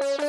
Oops.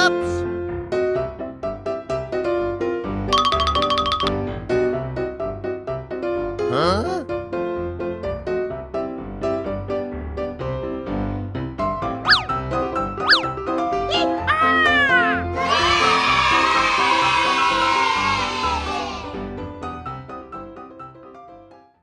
Oops!